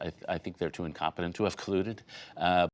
I, I think they're too incompetent to have colluded. Uh,